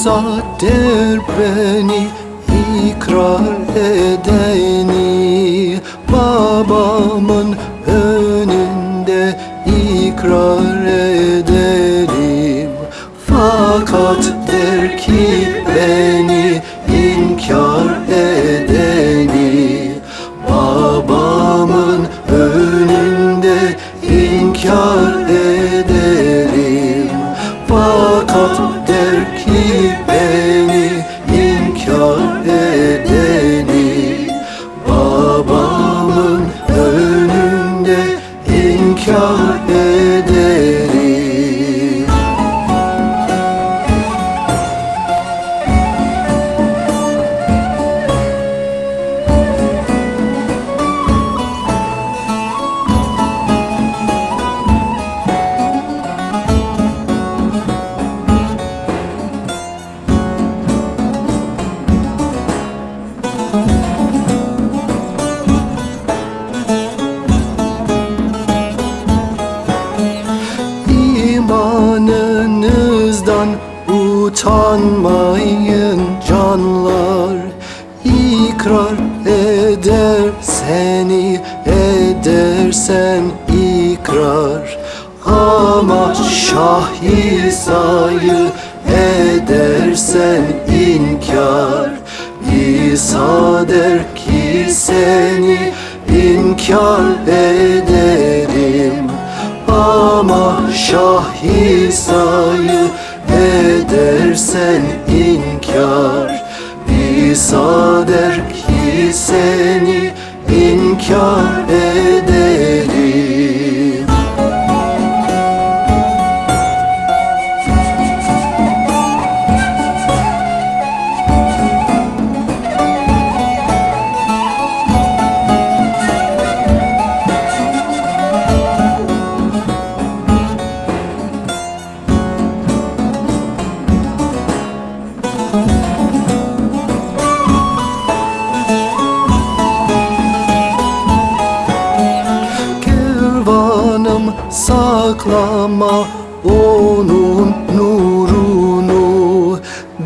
İsa der beni ikrar edeni Babamın önünde ikrar ederim Fakat der ki beni inkar edeni Babamın önünde inkar ederim Fakat der ki utanmayın canlar İkrar eder seni edersen ikrar. Ama Şah İsa'yı edersen inkar. İsa der ki seni inkar ederim. Ama Şah İsa'yı edersen inkar İsa der ki seni inkar ederim pervanım saklama onun nurunu.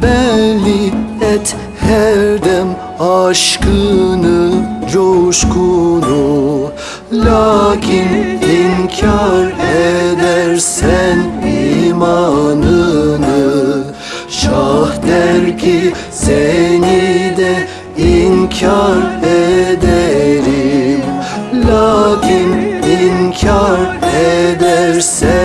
Belli et her dem aşkını coşkunu. Lakin inkar edersen imanını. Şah der ki seni de inkar eder inkar ederse